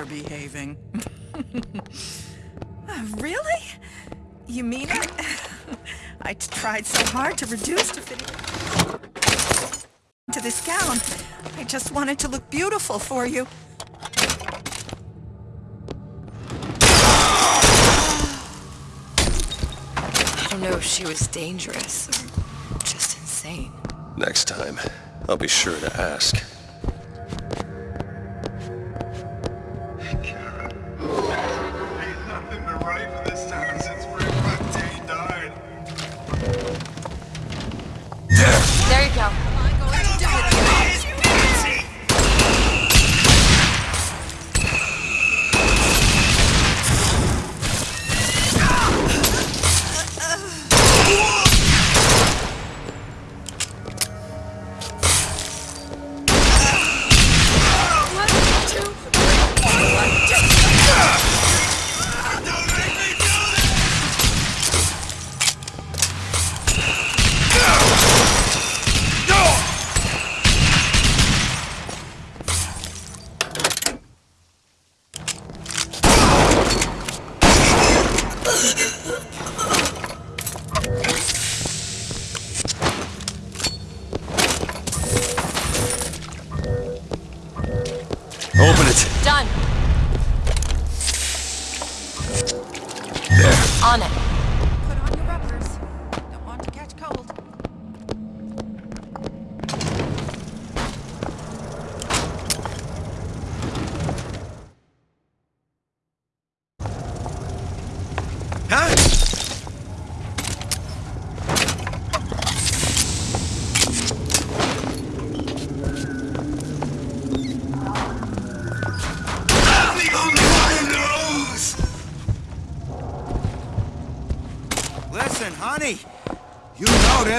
Even your parents are behaving. Uh, really? You mean it? I tried so hard to reduce to fit into this gown. I just wanted to look beautiful for you. I don't know if she was dangerous or just insane. Next time, I'll be sure to ask.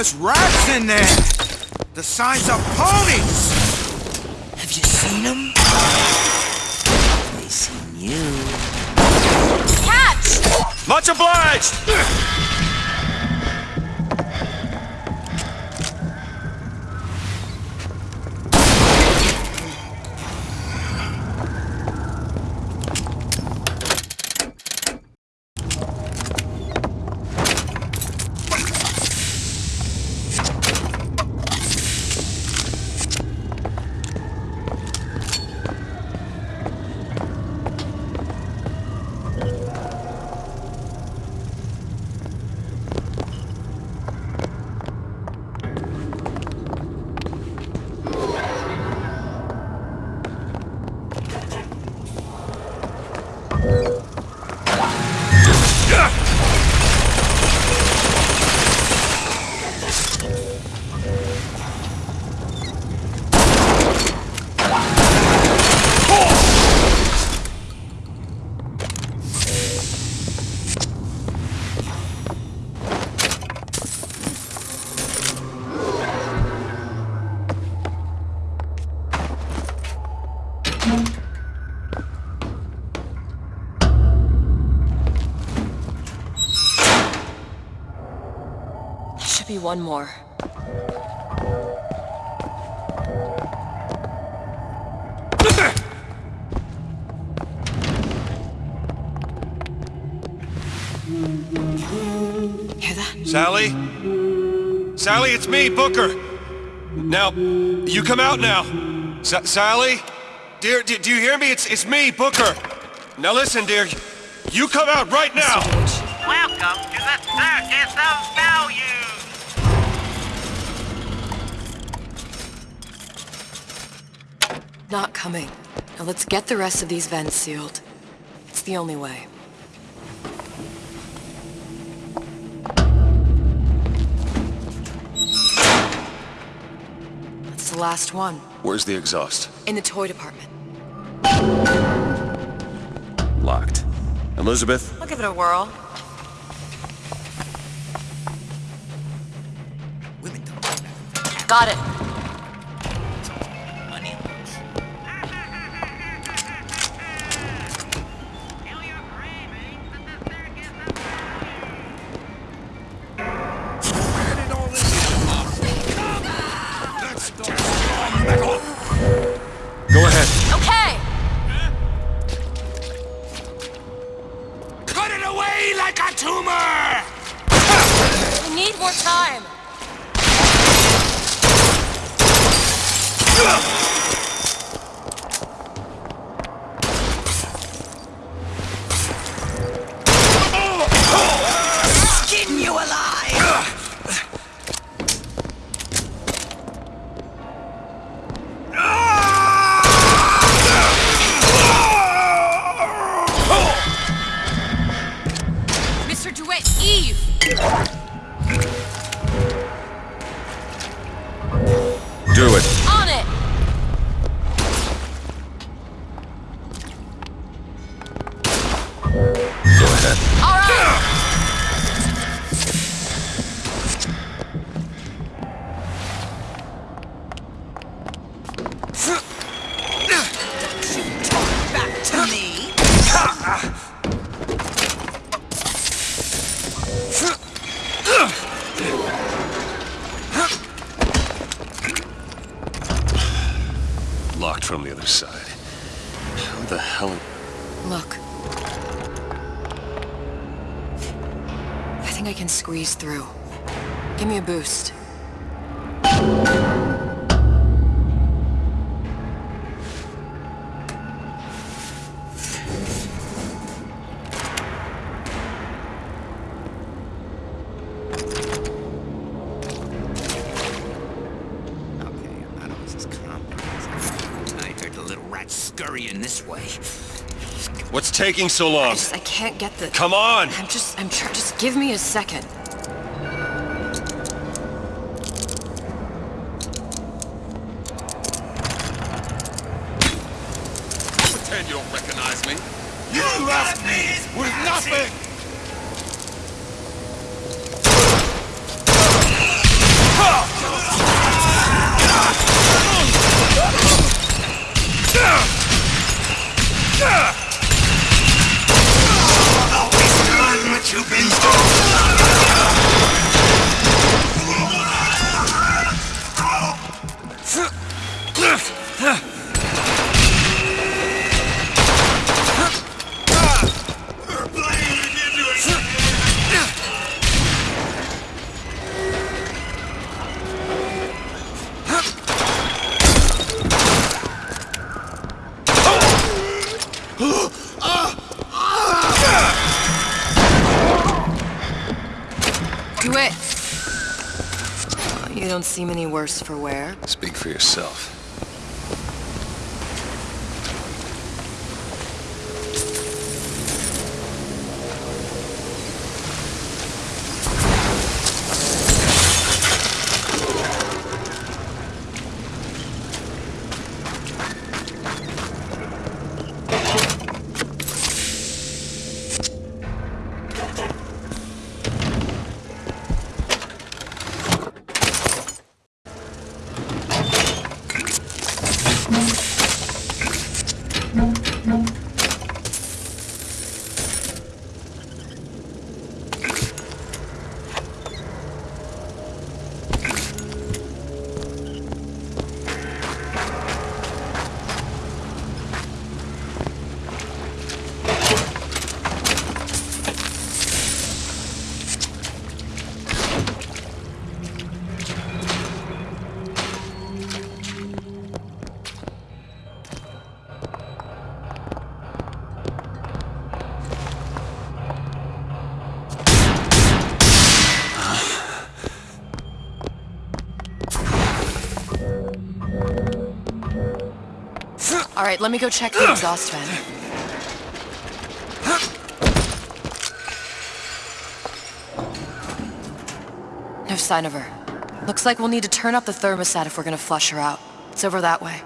There's rats in there. The signs of ponies. Have you seen them? They seen you. Catch! Much obliged! One more. Hear that? Sally? Sally, it's me, Booker. Now, you come out now. S Sally? Dear, do, do you hear me? It's, it's me, Booker. Now listen, dear. You come out right now. Welcome to the Circus of Not coming. Now let's get the rest of these vents sealed. It's the only way. That's the last one. Where's the exhaust? In the toy department. Locked. Elizabeth? I'll give it a whirl. Women don't Got it. Locked from the other side. Who the hell... Look. I think I can squeeze through. Give me a boost. Rat scurrying this way. What's taking so long? I just, I can't get the... Come on! I'm just, I'm trying, just give me a second. Pretend you don't recognize me. You left me with nothing! What you've been DeWitt! You don't seem any worse for wear. Speak for yourself. Right, let me go check the exhaust vent. No sign of her. Looks like we'll need to turn up the thermostat if we're gonna flush her out. It's over that way.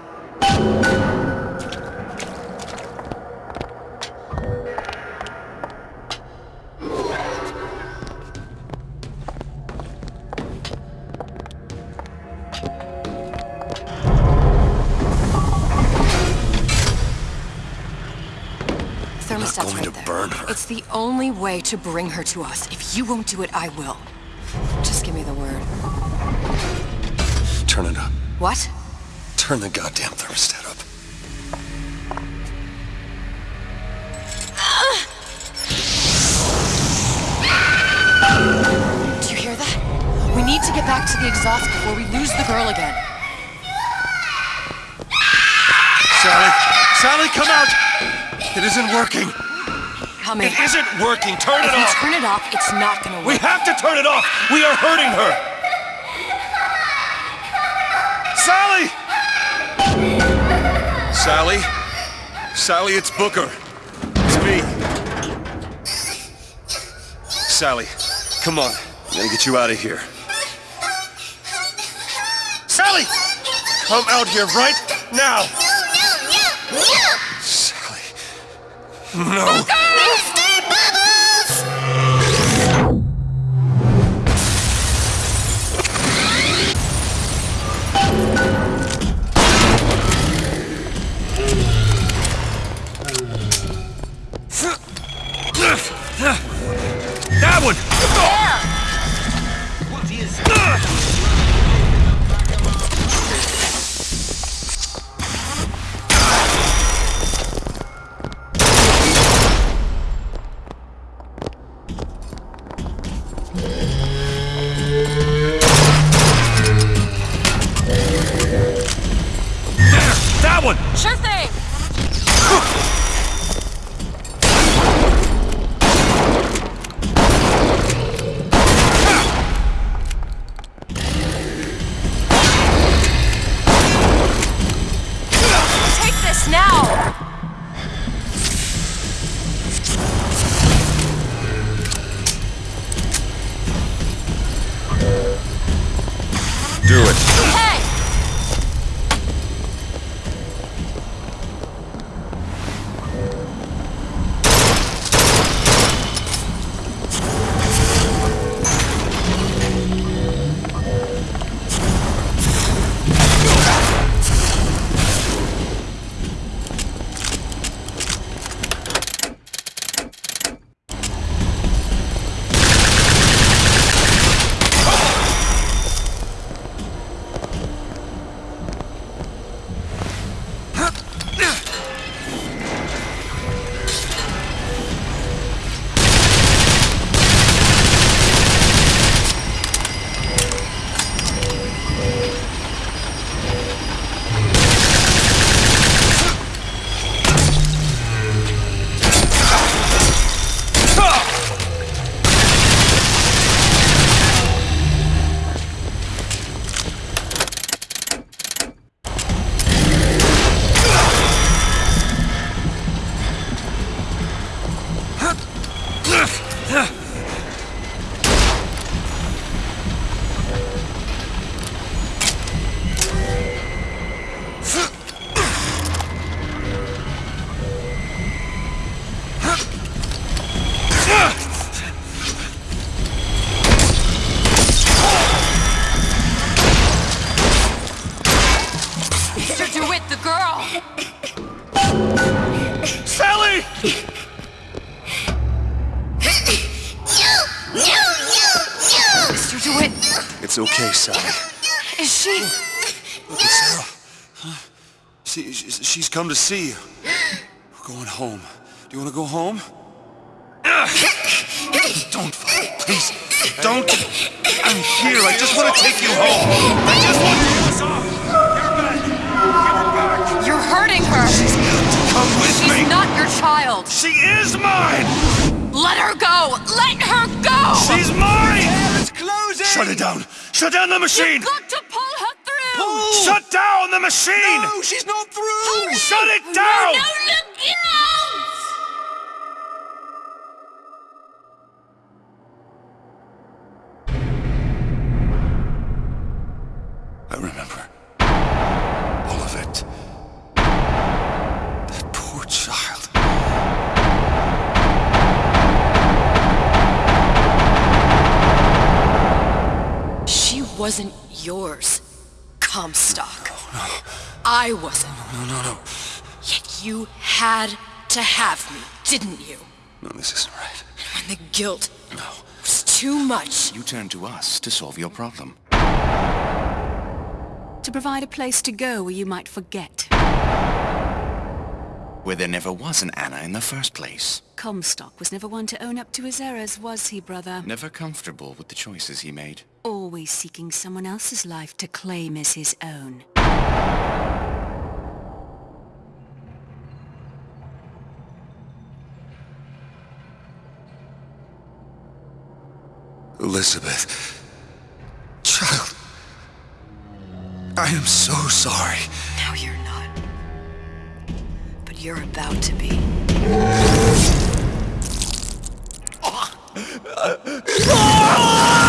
Thermostat's going right to there. burn her. It's the only way to bring her to us. If you won't do it, I will. Just give me the word. Turn it up. What? Turn the goddamn thermostat up. Do you hear that? We need to get back to the exhaust before we lose the girl again. Sally! Sally, come out! It isn't working. Coming. It isn't working. Turn If it off. turn it off, it's not gonna work. We have to turn it off. We are hurting her. Sally! Sally? Sally, it's Booker. It's me. Sally, come on. I gotta get you out of here. Sally! Come out here right now! No. Do it. She's, she's come to see you. We're going home. Do you want to go home? Don't fight, please. Don't. I'm here. I just want to take you home. I just want to get us off. Give her back. Give her back. You're hurting her! Come with She's me. not your child! She is mine. Let her go! Let her go! She's mine. It's closing! Shut it down. Shut down the machine. You've got to pull her! Shut down the machine. No, she's not through! Shut it down. No, look out! I remember. All of it. That poor child. She wasn't yours, Comstock. No, I wasn't. No, no, no. no. Yet you had to have me, didn't you? No, this isn't right. When the guilt was too much. You turned to us to solve your problem. To provide a place to go where you might forget. where there never was an Anna in the first place. Comstock was never one to own up to his errors, was he, brother? Never comfortable with the choices he made. Always seeking someone else's life to claim as his own. Elizabeth. Child. I am so sorry. No, you're not. But you're about to be. Ah! Ah!